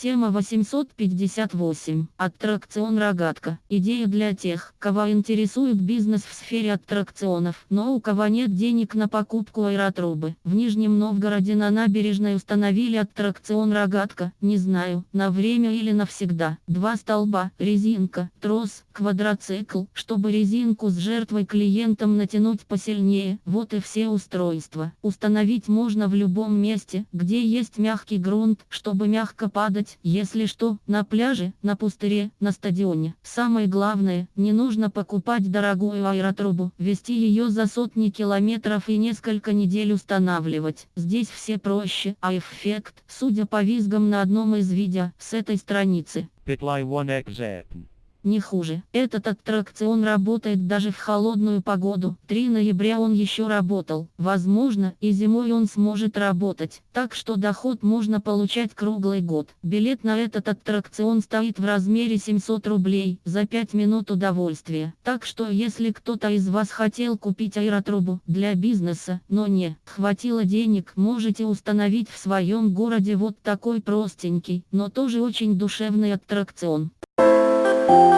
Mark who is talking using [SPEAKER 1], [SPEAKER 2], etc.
[SPEAKER 1] Тема 858. Аттракцион «Рогатка». Идея для тех, кого интересует бизнес в сфере аттракционов, но у кого нет денег на покупку аэротрубы. В Нижнем Новгороде на набережной установили аттракцион «Рогатка», не знаю, на время или навсегда. Два столба, резинка, трос, квадроцикл, чтобы резинку с жертвой клиентам натянуть посильнее. Вот и все устройства. Установить можно в любом месте, где есть мягкий грунт, чтобы мягко падать делать, если что, на пляже, на пустыре, на стадионе. Самое главное, не нужно покупать дорогую аэротрубу, вести ее за сотни километров и несколько недель устанавливать. Здесь все проще, а эффект, судя по визгам на одном из видео, с этой страницы.
[SPEAKER 2] Bitly 1XZ
[SPEAKER 1] не хуже. Этот аттракцион работает даже в холодную погоду. 3 ноября он еще работал. Возможно, и зимой он сможет работать. Так что доход можно получать круглый год. Билет на этот аттракцион стоит в размере 700 рублей за 5 минут удовольствия. Так что если кто-то из вас хотел купить аэротрубу для бизнеса, но не хватило денег, можете установить в своем городе вот такой простенький, но тоже очень душевный аттракцион. Thank you.